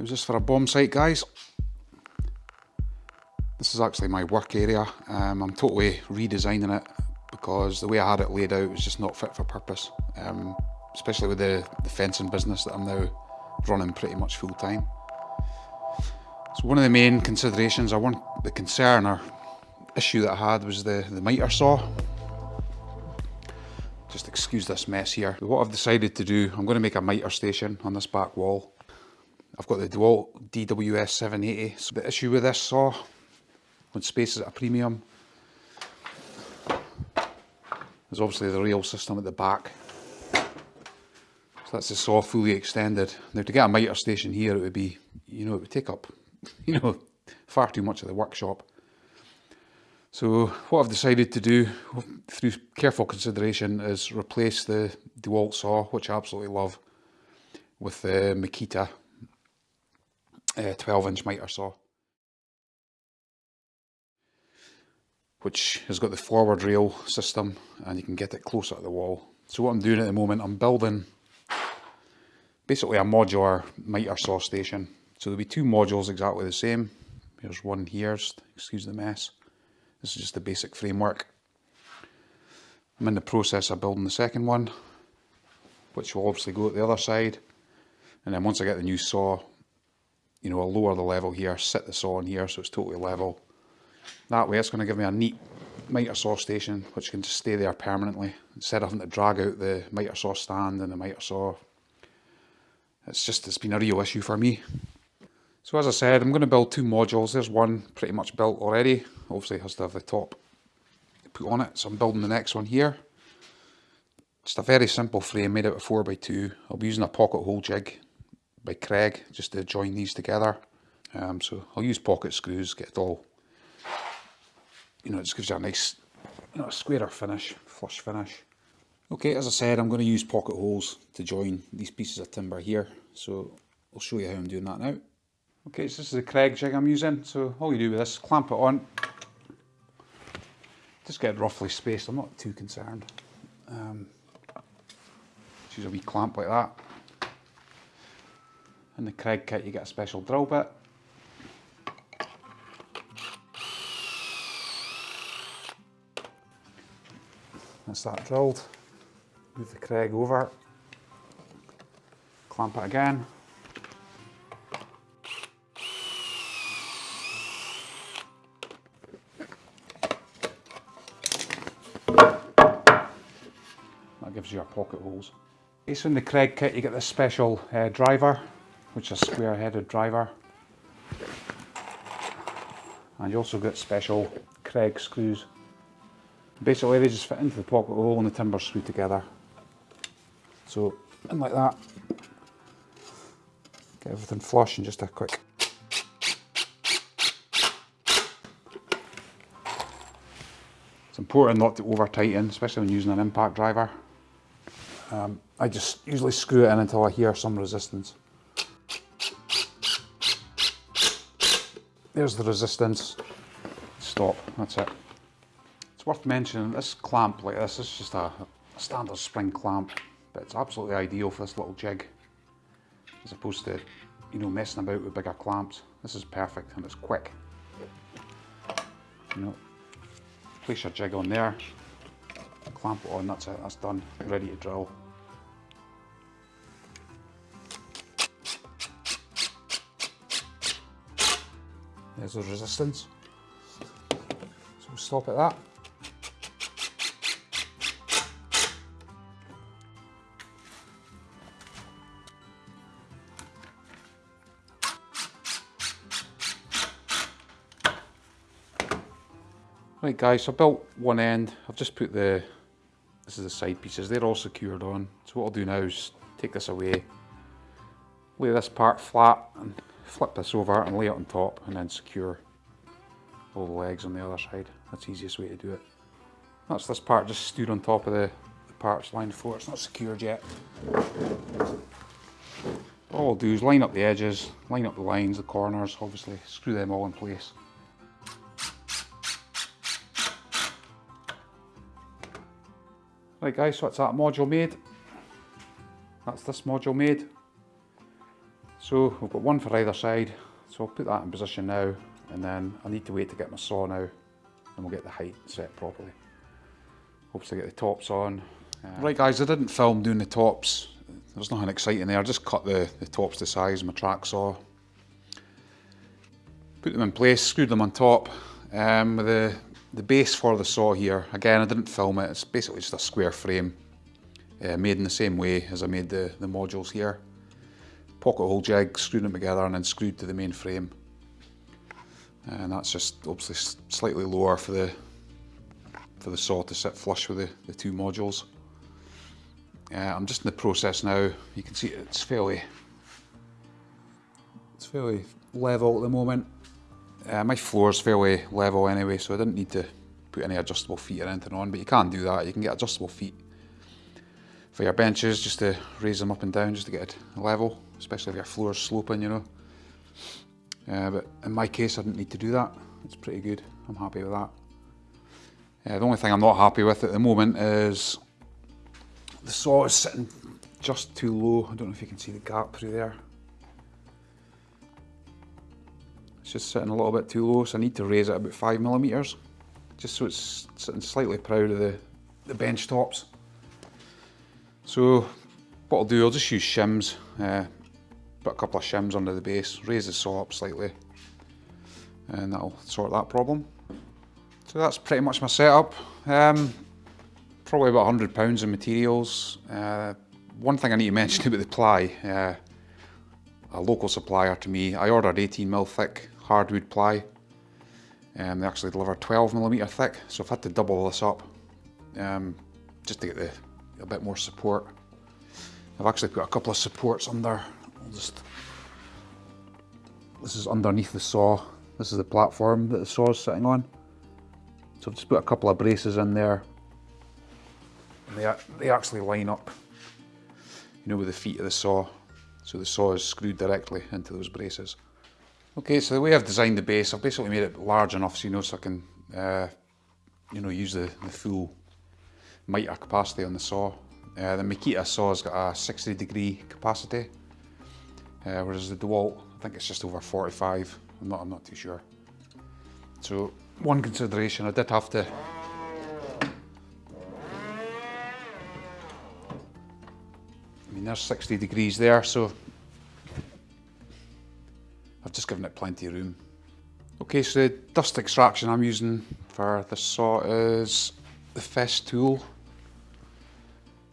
How's just for a bomb site, guys? This is actually my work area. Um, I'm totally redesigning it because the way I had it laid out was just not fit for purpose. Um, especially with the, the fencing business that I'm now running pretty much full time. So one of the main considerations, I want the concern or issue that I had was the, the miter saw. Just excuse this mess here. What I've decided to do, I'm going to make a miter station on this back wall. I've got the DeWalt DWS 780. So the issue with this saw, when space is at a premium, is obviously the rail system at the back. So that's the saw fully extended. Now to get a miter station here, it would be, you know, it would take up, you know, far too much of the workshop. So what I've decided to do through careful consideration is replace the DeWalt saw, which I absolutely love, with the Makita uh, 12 inch miter saw. Which has got the forward rail system and you can get it closer to the wall. So what I'm doing at the moment, I'm building basically a modular miter saw station. So there'll be two modules exactly the same. Here's one here, excuse the mess. This is just the basic framework. I'm in the process of building the second one, which will obviously go at the other side. And then once I get the new saw, you know, I'll lower the level here, sit the saw in here so it's totally level. That way it's going to give me a neat miter saw station which can just stay there permanently instead of having to drag out the miter saw stand and the miter saw. It's just, it's been a real issue for me. So as I said, I'm going to build two modules. There's one pretty much built already. Obviously it has to have the top put on it. So I'm building the next one here. Just a very simple frame made out of 4x2. I'll be using a pocket hole jig by Kreg just to join these together. Um, so I'll use pocket screws, get it all, you know, it just gives you a nice, you know, a squarer finish, flush finish. Okay, as I said, I'm going to use pocket holes to join these pieces of timber here. So I'll show you how I'm doing that now. Okay, so this is the Kreg jig I'm using. So all you do with this, clamp it on. Just get it roughly spaced, I'm not too concerned. Um, just use a wee clamp like that. In the Kreg kit you get a special drill bit. That's that drilled. Move the Kreg over. Clamp it again. That gives you your pocket holes. It's in the Kreg kit you get this special uh, driver, which is a square headed driver. And you also get special Kreg screws. Basically they just fit into the pocket hole and the timber screw together. So in like that. Get everything flush and just a quick It's important not to over tighten, especially when using an impact driver. Um, I just usually screw it in until I hear some resistance. There's the resistance. Stop, that's it. It's worth mentioning this clamp like this is just a, a standard spring clamp, but it's absolutely ideal for this little jig. As opposed to, you know, messing about with bigger clamps. This is perfect and it's quick. You know, place your jig on there, clamp it on, that's it, that's done, ready to drill. There's the resistance. So we'll stop at that. Right guys, so I built one end. I've just put the, this is the side pieces, they're all secured on. So what I'll do now is take this away, lay this part flat and flip this over and lay it on top and then secure all the legs on the other side. That's the easiest way to do it. That's this part just stood on top of the, the parts lined for. It's not secured yet. All I'll do is line up the edges, line up the lines, the corners, obviously, screw them all in place. Right guys, so that's that module made. That's this module made. So we've got one for either side. So I'll put that in position now and then I need to wait to get my saw now and we'll get the height set properly. Hopefully get the tops on. Uh, right guys, I didn't film doing the tops. There's nothing exciting there. I just cut the, the tops to size, my track saw. Put them in place, screwed them on top. Um, with the, the base for the saw here, again I didn't film it, it's basically just a square frame. Uh, made in the same way as I made the, the modules here. Pocket hole jig, screwed them together and then screwed to the main frame. And that's just obviously slightly lower for the for the saw to sit flush with the, the two modules. Uh, I'm just in the process now. You can see it's fairly it's fairly level at the moment. Uh, my floor is fairly level anyway, so I didn't need to put any adjustable feet or anything on, but you can do that. You can get adjustable feet for your benches just to raise them up and down just to get it level, especially if your floor is sloping, you know. Uh, but in my case, I didn't need to do that. It's pretty good. I'm happy with that. Uh, the only thing I'm not happy with at the moment is the saw is sitting just too low. I don't know if you can see the gap through there. It's just sitting a little bit too low, so I need to raise it about five millimeters, just so it's sitting slightly proud of the, the bench tops. So what I'll do, I'll just use shims, uh, put a couple of shims under the base, raise the saw up slightly, and that'll sort that problem. So that's pretty much my setup. Um, probably about £100 in materials. Uh, one thing I need to mention about the ply, uh, a local supplier to me, I ordered 18mm thick hardwood ply. Um, they actually deliver 12mm thick, so I've had to double this up um, just to get the, a bit more support. I've actually put a couple of supports under. Just, this is underneath the saw. This is the platform that the saw is sitting on. So I've just put a couple of braces in there. And they, they actually line up, you know, with the feet of the saw. So the saw is screwed directly into those braces. Okay, so the way I've designed the base, I've basically made it large enough so you know so I can, uh, you know, use the, the full mitre capacity on the saw. Uh, the Makita saw's got a 60 degree capacity, uh, whereas the DeWalt, I think it's just over 45. I'm not, I'm not too sure. So one consideration, I did have to I mean there's 60 degrees there so I've just given it plenty of room. Okay so the dust extraction I'm using for this saw is the Festool.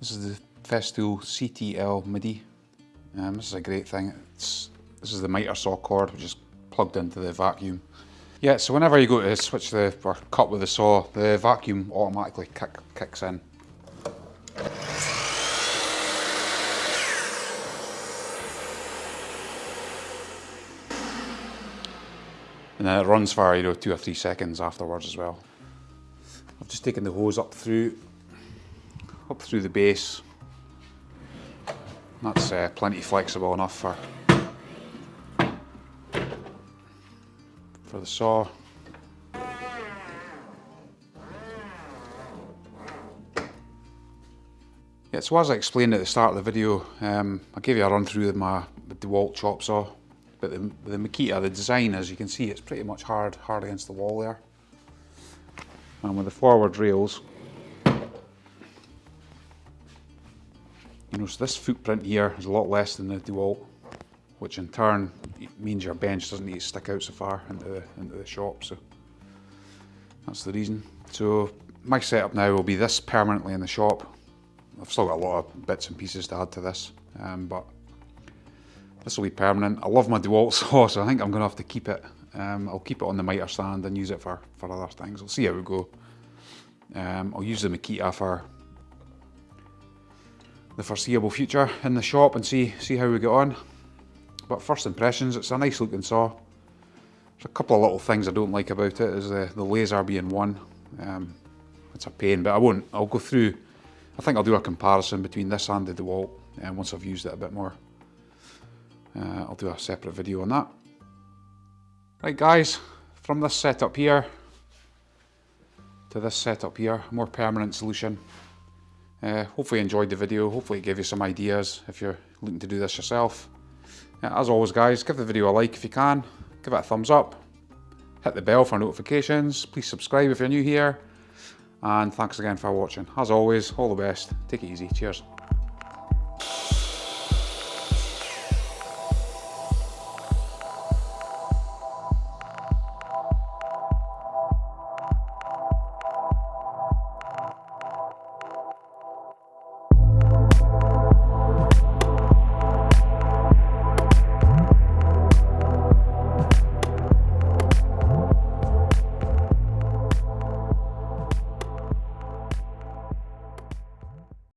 This is the Festool CTL MIDI. Um, this is a great thing. It's, this is the miter saw cord which is plugged into the vacuum yeah, so whenever you go to switch the, or cut with the saw, the vacuum automatically kick, kicks in. And then it runs for, you know, two or three seconds afterwards as well. I've just taken the hose up through, up through the base. That's uh, plenty flexible enough for for the saw. Yeah, so as I explained at the start of the video, um, I gave you a run through of my DeWalt chop saw, but the, the Makita, the design, as you can see, it's pretty much hard, hard against the wall there. And with the forward rails, so this footprint here is a lot less than the DeWalt which in turn means your bench doesn't need to stick out so far into the, into the shop. So that's the reason. So my setup now will be this permanently in the shop. I've still got a lot of bits and pieces to add to this, um, but this will be permanent. I love my DeWalt saw, so I think I'm going to have to keep it. Um, I'll keep it on the miter stand and use it for, for other things. I'll see how we go. Um, I'll use the Makita for the foreseeable future in the shop and see see how we get on. But first impressions, it's a nice looking saw. There's a couple of little things I don't like about it, is the, the laser being one. Um, it's a pain, but I won't. I'll go through, I think I'll do a comparison between this and the DeWalt and once I've used it a bit more. Uh, I'll do a separate video on that. Right guys, from this setup here to this setup here, more permanent solution. Uh, hopefully you enjoyed the video, hopefully it gave you some ideas if you're looking to do this yourself. Yeah, as always guys, give the video a like if you can, give it a thumbs up, hit the bell for notifications, please subscribe if you're new here, and thanks again for watching. As always, all the best, take it easy, cheers.